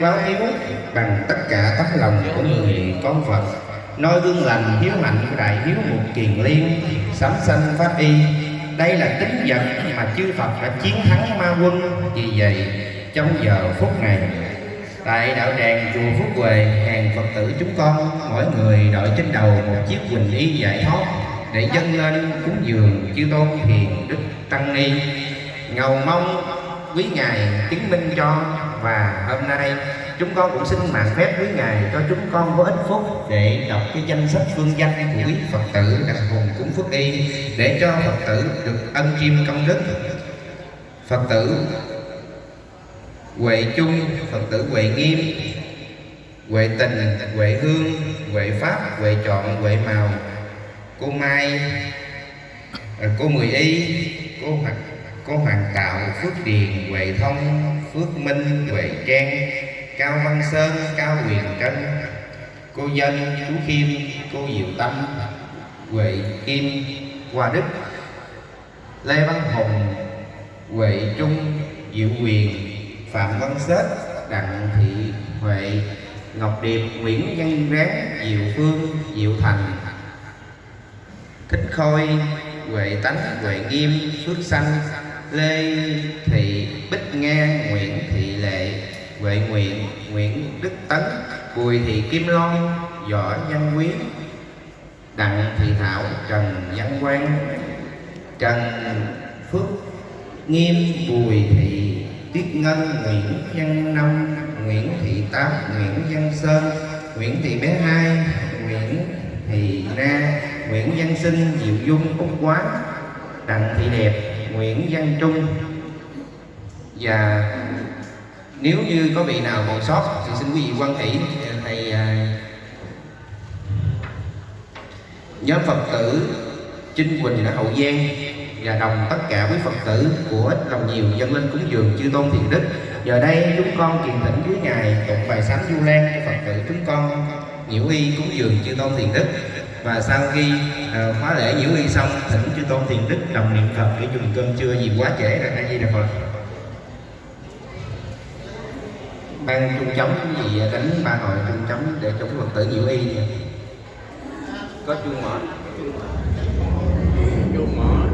báo hiếu bằng tất cả tấm lòng của người con Phật. Nói gương lành hiếu hạnh đại hiếu một kiền liên, sám sanh pháp y. Đây là tính vật mà chư Phật đã chiến thắng ma quân vì vậy, trong giờ phút này, tại đạo đàn chùa Phúc Huệ, hàng Phật tử chúng con, mỗi người đội trên đầu một chiếc quỳnh y giải thoát để dâng lên cúng dường chư tôn hiền đức tăng ni. Ngầu mong quý ngài chứng minh cho và hôm nay chúng con cũng xin mạng phép quý ngài cho chúng con có ít phút để đọc cái danh sách phương danh của quý phật tử đặc hùng cúng phước y để cho phật tử được ân chiêm công đức. Phật tử huệ chung, phật tử huệ nghiêm, huệ tình, huệ hương, huệ pháp, huệ chọn, huệ màu, cô mai, cô mười y, cô hoàng cô hoàng tạo, phước điền, huệ thông phước minh huệ trang cao văn sơn cao huyền trân cô dân chú khiêm cô diệu tâm huệ kim hoa đức lê văn hùng huệ trung diệu quyền phạm văn xết đặng thị huệ ngọc điệp nguyễn văn ráng diệu phương diệu thành. Thích khôi huệ tánh huệ nghiêm phước Xanh, lê thị bích nga nguyễn thị lệ, huệ nguyện, nguyễn đức tấn, bùi thị kim loan, võ văn quý đặng thị thảo, trần văn quang, trần phước, nghiêm, bùi thị tiết ngân, nguyễn văn năm, nguyễn thị tám, nguyễn văn sơn, nguyễn thị bé hai, nguyễn thị na, nguyễn văn sinh, diệu dung, úc quán, đặng thị đẹp nguyễn văn trung. Và nếu như có vị nào còn sót, thì xin quý vị quan hỷ, thầy à, nhóm phật tử Trinh Quỳnh ở Hậu Giang và đồng tất cả quý Phật tử của ít lòng nhiều dân lên cúng dường chư tôn thiện đức. Giờ đây chúng con kiền thỉnh dưới ngài tụng bài sám du lan cho Phật tử chúng con nhiễu y cúng dường chư tôn thiền đức và sau khi uh, khóa lễ diễu y xong thỉnh chư tôn thiền đức đồng niệm phật để dùng cơm trưa vì quá trễ rồi hay gì đà phật. Ban trung chống gì à, đánh ba hồi trung chống để chống phật tử diễu y có chuông mở. Chuông mở.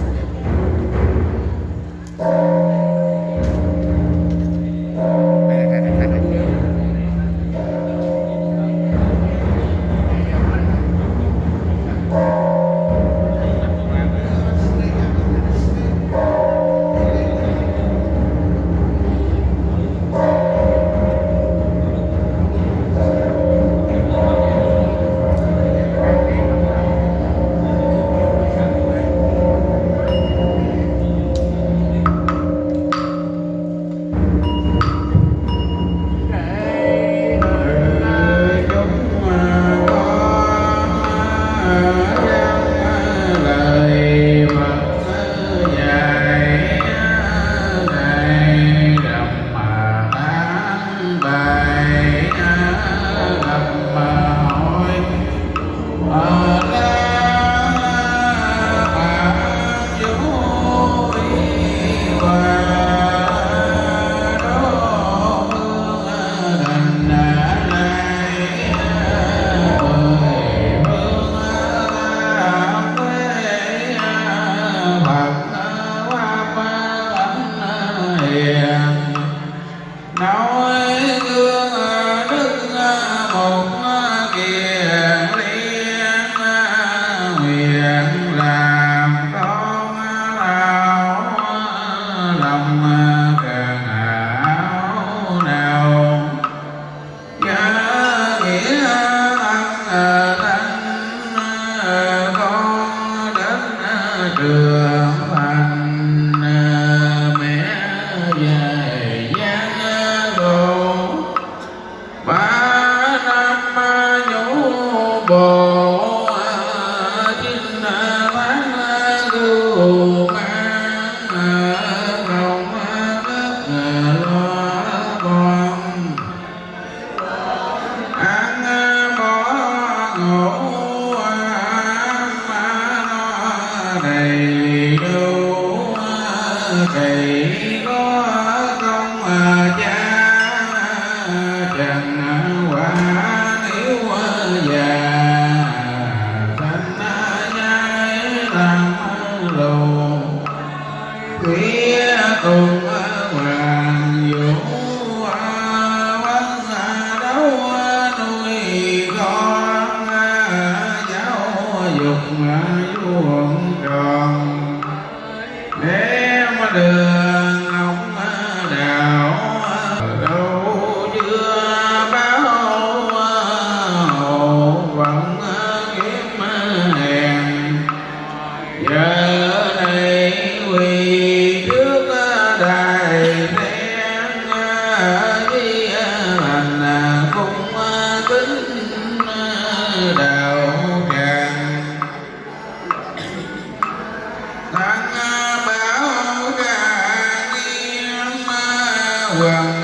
Hoàng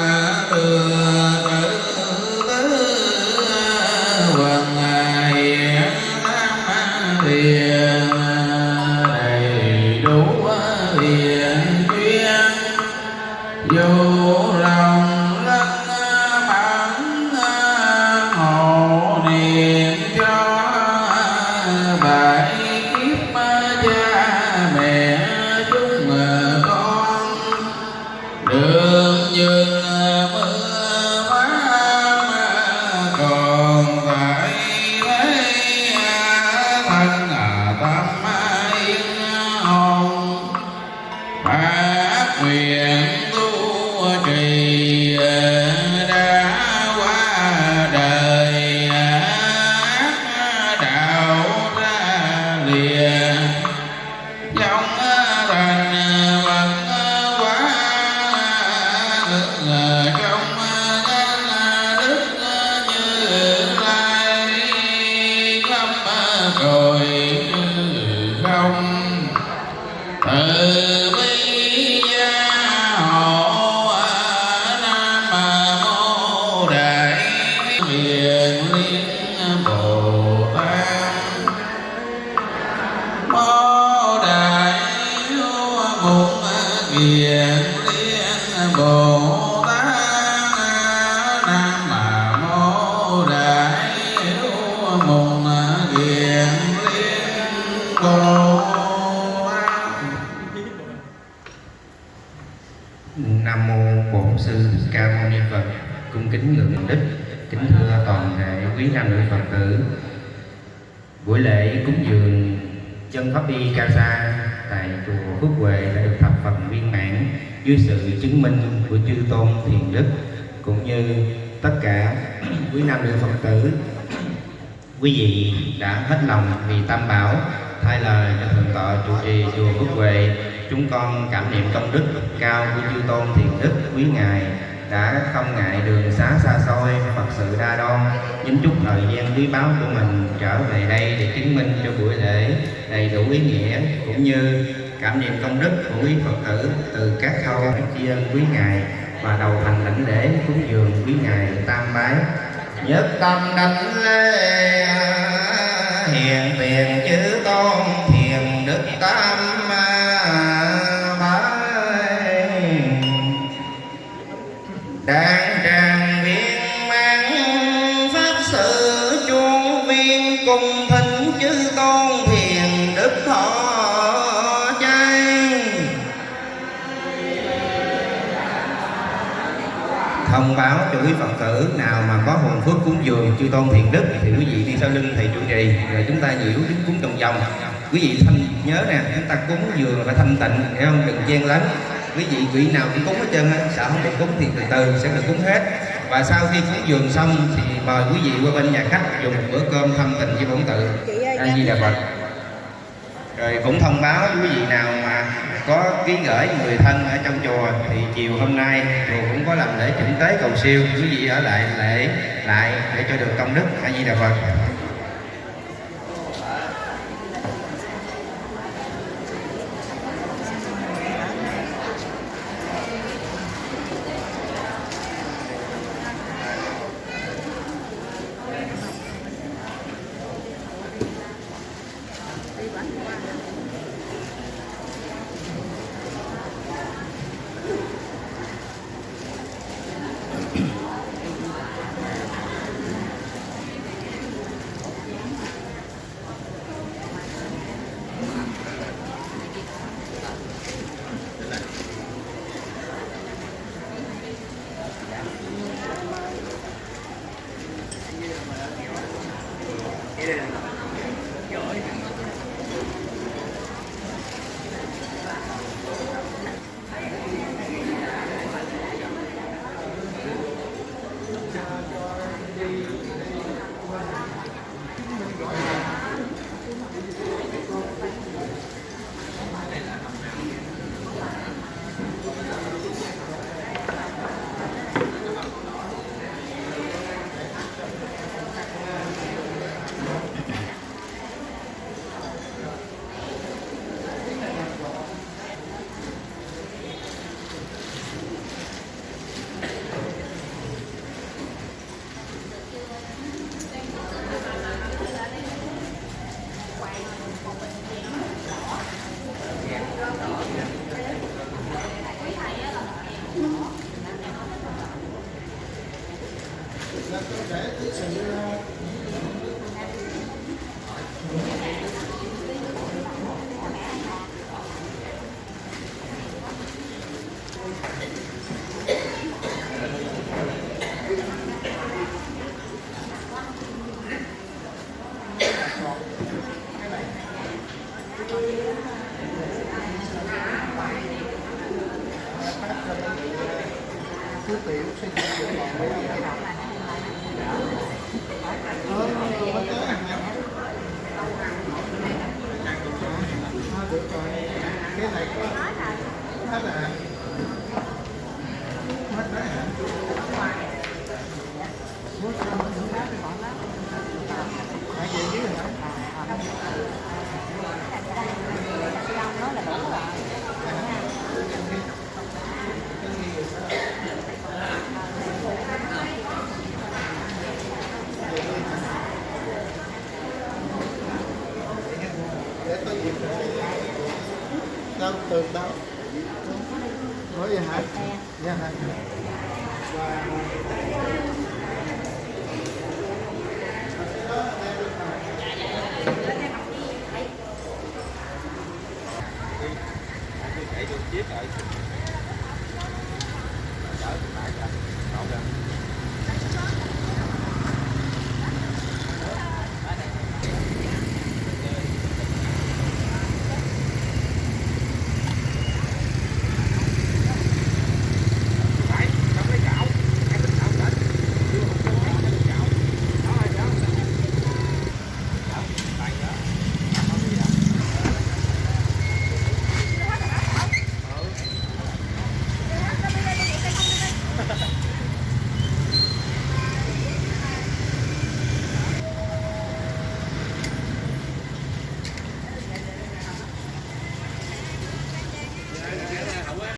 mục kiền liên bồ Nam mô Bổn sư Ca Mâu Ni Phật. Cung kính ngưỡng đức, kính thưa toàn thể quý nam nữ Phật tử. Buổi lễ cúng dường chân pháp y ca sa tại chùa Phước Huệ đã được thập phần viên mãn dưới sự chứng minh của chư tôn thiền đức cũng như tất cả quý nam nữ Phật tử quý vị đã hết lòng vì tam bảo, thay lời cho thượng tọa trụ trì chùa Phước Huệ, chúng con cảm niệm công đức cao của chư tôn thiền đức quý ngài đã không ngại đường xá xa xôi, Phật sự đa đoan nhín chút thời gian quý báu của mình trở về đây để chứng minh cho buổi lễ đầy đủ ý nghĩa, cũng như cảm niệm công đức của quý Phật tử từ các khâu tri ân quý ngài và đầu thành lãnh lễ cúng dường quý ngài tam bái nhất tâm đánh lễ hiền tiền chữ tôn thiền đức tam à, bái đàn tràng viên mang pháp sự, chuông viên cùng thân. Thông báo cho quý phật tử nào mà có hồn phước cúng dường chư tôn thiền đức thì quý vị đi sau lưng thầy trụ trì rồi chúng ta nhiễu đứng cúng vòng vòng. Quý vị thanh nhớ nè chúng ta cúng dường phải thanh tịnh hiểu không? Đừng chen lấn. Quý vị vị nào cũng cúng hết trơn á sợ không được cúng thì từ từ sẽ được cúng hết. Và sau khi cúng dường xong thì mời quý vị qua bên nhà khách dùng một bữa cơm thâm tình với bổn tự a di đà phật rồi cũng thông báo quý vị nào mà có ký gửi người thân ở trong chùa thì chiều hôm nay chùa cũng có làm lễ chỉnh tế cầu siêu. Quý vị ở lại lễ lại để cho được công đức. A di đà phật. Hết rồi hả hết đấy hả Hãy về dưới rồi hả? để tôi dịp đâu từ đâu rồi, vậy hả dạ